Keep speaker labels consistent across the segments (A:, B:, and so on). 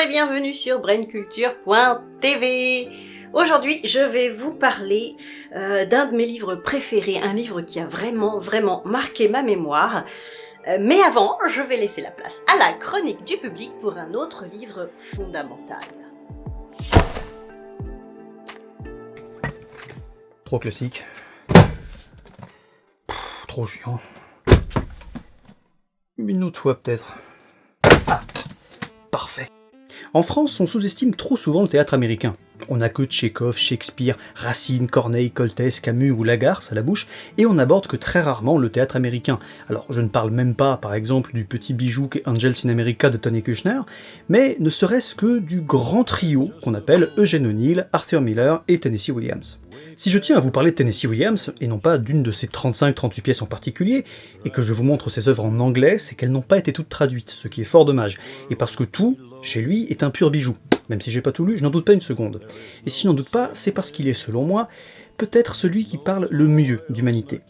A: Et bienvenue sur brainculture.tv Aujourd'hui, je vais vous parler euh, d'un de mes livres préférés, un livre qui a vraiment, vraiment marqué ma mémoire. Euh, mais avant, je vais laisser la place à la chronique du public pour un autre livre fondamental.
B: Trop classique. trop chiant. Une autre fois peut-être. Ah, parfait. En France, on sous-estime trop souvent le théâtre américain. On n'a que Tchekhov, Shakespeare, Racine, Corneille, Coltès, Camus ou Lagarce à la bouche, et on n'aborde que très rarement le théâtre américain. Alors je ne parle même pas, par exemple, du petit bijou qu'est Angels in America de Tony Kushner, mais ne serait-ce que du grand trio qu'on appelle Eugene O'Neill, Arthur Miller et Tennessee Williams. Si je tiens à vous parler de Tennessee Williams, et non pas d'une de ses 35-38 pièces en particulier, et que je vous montre ses œuvres en anglais, c'est qu'elles n'ont pas été toutes traduites, ce qui est fort dommage, et parce que tout, chez lui, est un pur bijou. Même si j'ai pas tout lu, je n'en doute pas une seconde. Et si je n'en doute pas, c'est parce qu'il est, selon moi, peut-être celui qui parle le mieux d'humanité.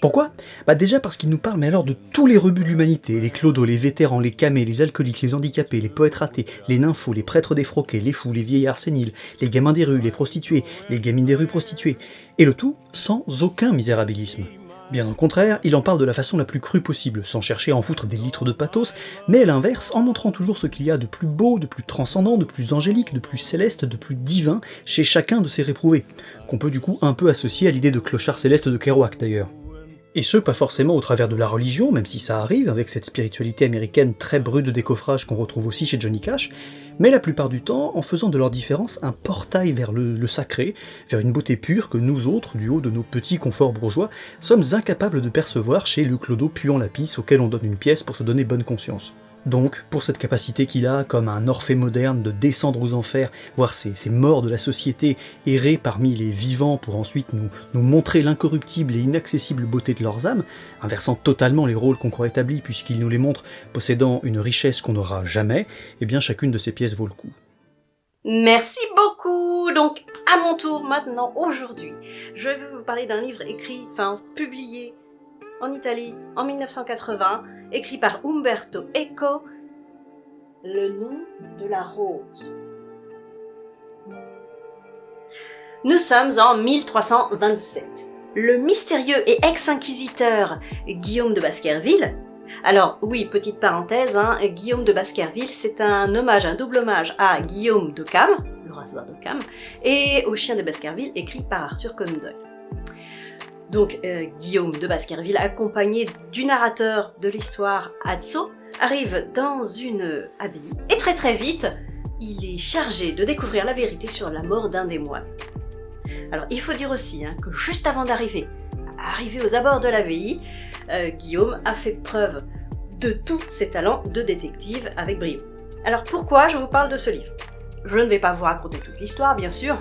B: Pourquoi? Bah déjà parce qu'il nous parle mais alors de tous les rebuts de l'humanité, les clodos, les vétérans, les camés, les alcooliques, les handicapés, les poètes ratés, les nymphos, les prêtres défroqués, les fous, les vieillards séniles, les gamins des rues, les prostituées, les gamines des rues prostituées, et le tout sans aucun misérabilisme. Bien au contraire, il en parle de la façon la plus crue possible, sans chercher à en foutre des litres de pathos, mais à l'inverse, en montrant toujours ce qu'il y a de plus beau, de plus transcendant, de plus angélique, de plus céleste, de plus divin chez chacun de ses réprouvés, qu'on peut du coup un peu associer à l'idée de clochard céleste de Kerouac d'ailleurs. Et ce, pas forcément au travers de la religion, même si ça arrive, avec cette spiritualité américaine très brute de décoffrage qu'on retrouve aussi chez Johnny Cash, mais la plupart du temps en faisant de leur différence un portail vers le, sacré, vers une beauté pure que nous autres, du haut de nos petits conforts bourgeois, sommes incapables de percevoir chez le clodo puant la pisse auquel on donne une pièce pour se donner bonne conscience. Donc, pour cette capacité qu'il a, comme un Orphée moderne, de descendre aux enfers, voir ces, morts de la société errer parmi les vivants pour ensuite nous, nous montrer l'incorruptible et inaccessible beauté de leurs âmes, inversant totalement les rôles qu'on croit établis puisqu'il nous les montre possédant une richesse qu'on n'aura jamais, eh bien chacune de ces pièces vaut le coup.
A: Merci beaucoup Donc, à mon tour maintenant, aujourd'hui, je vais vous parler d'un livre écrit, enfin publié en Italie en 1980, écrit par Umberto Eco, Le nom de la rose. Nous sommes en 1327. Le mystérieux et ex-inquisiteur Guillaume de Baskerville, alors oui, petite parenthèse, hein, Guillaume de Baskerville, c'est un hommage, un double hommage à Guillaume de Cam, le rasoir de Cam, et au chien de Baskerville, écrit par Arthur Conan Doyle donc euh, Guillaume de Baskerville, accompagné du narrateur de l'histoire Atso, arrive dans une abbaye, et très très vite, il est chargé de découvrir la vérité sur la mort d'un des moines. Alors il faut dire aussi hein, que juste avant d'arriver arriver aux abords de l'abbaye, euh, Guillaume a fait preuve de tous ses talents de détective avec brio. Alors pourquoi je vous parle de ce livre? Je ne vais pas vous raconter toute l'histoire, bien sûr,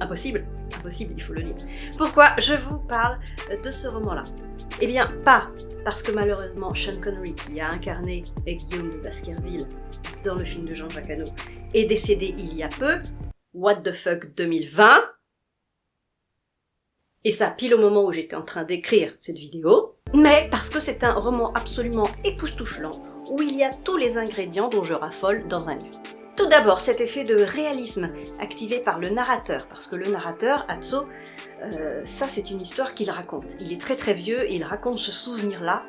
A: impossible, impossible, il faut le lire. Pourquoi je vous parle de ce roman-là? Eh bien, pas parce que malheureusement Sean Connery, qui a incarné Guillaume de Baskerville dans le film de Jean-Jacques Hano, est décédé il y a peu, What the fuck 2020, et ça pile au moment où j'étais en train d'écrire cette vidéo, mais parce que c'est un roman absolument époustouflant, où il y a tous les ingrédients dont je raffole dans un livre. Tout d'abord, cet effet de réalisme activé par le narrateur, parce que le narrateur, Atso, euh, ça c'est une histoire qu'il raconte. Il est très très vieux il raconte ce souvenir-là,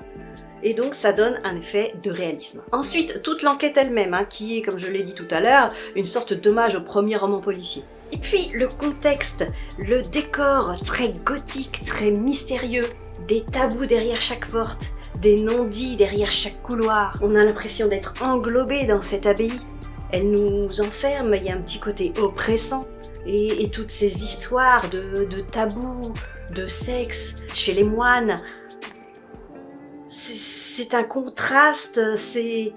A: et donc ça donne un effet de réalisme. Ensuite, toute l'enquête elle-même, hein, qui est, comme je l'ai dit tout à l'heure, une sorte d'hommage au premier roman policier. Et puis le contexte, le décor très gothique, très mystérieux, des tabous derrière chaque porte, des non-dits derrière chaque couloir. On a l'impression d'être englobé dans cette abbaye, elle nous enferme, il y a un petit côté oppressant. Et, toutes ces histoires de, de tabous, de sexe chez les moines, c'est un contraste, c'est...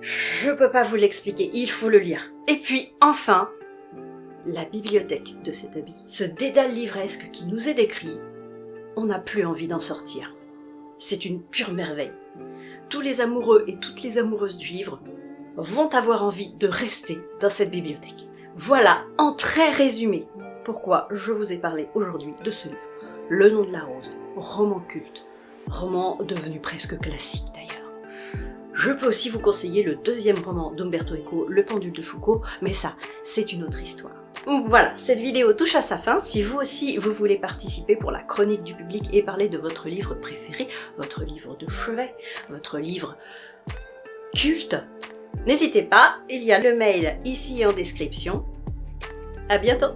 A: Je peux pas vous l'expliquer, il faut le lire. Et puis, enfin, la bibliothèque de cet habit, ce dédale livresque qui nous est décrit, on n'a plus envie d'en sortir. C'est une pure merveille. Tous les amoureux et toutes les amoureuses du livre vont avoir envie de rester dans cette bibliothèque. Voilà, en très résumé, pourquoi je vous ai parlé aujourd'hui de ce livre. Le nom de la rose, roman culte, roman devenu presque classique d'ailleurs. Je peux aussi vous conseiller le deuxième roman d'Umberto Eco, Le pendule de Foucault, mais ça, c'est une autre histoire. Voilà, cette vidéo touche à sa fin. Si vous aussi, vous voulez participer pour la chronique du public et parler de votre livre préféré, votre livre de chevet, votre livre culte, n'hésitez pas, il y a le mail ici en description. À bientôt